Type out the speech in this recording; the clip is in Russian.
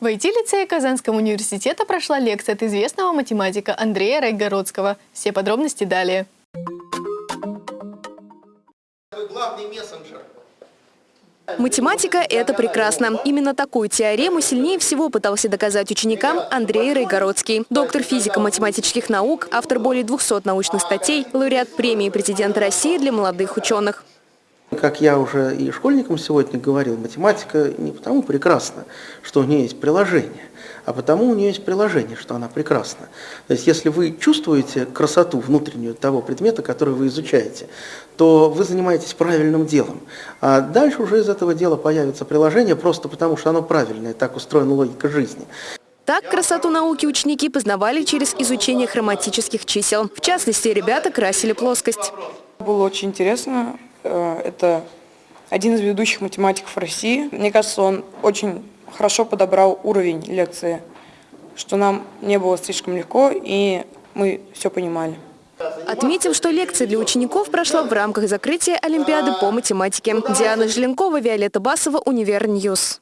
В IT-лицее Казанского университета прошла лекция от известного математика Андрея Райгородского. Все подробности далее. Математика – это прекрасно. Именно такую теорему сильнее всего пытался доказать ученикам Андрей Райгородский. Доктор физико-математических наук, автор более 200 научных статей, лауреат премии президента России для молодых ученых. Как я уже и школьникам сегодня говорил, математика не потому прекрасна, что у нее есть приложение, а потому у нее есть приложение, что она прекрасна. То есть если вы чувствуете красоту внутреннюю того предмета, который вы изучаете, то вы занимаетесь правильным делом. А дальше уже из этого дела появится приложение просто потому, что оно правильное, так устроена логика жизни. Так красоту науки ученики познавали через изучение хроматических чисел. В частности, ребята красили плоскость. Было очень интересно. Э, Это один из ведущих математиков России. Мне кажется, он очень хорошо подобрал уровень лекции, что нам не было слишком легко, и мы все понимали. Отметим, что лекция для учеников прошла в рамках закрытия Олимпиады по математике. Диана Желенкова, Виолетта Басова, Univer News.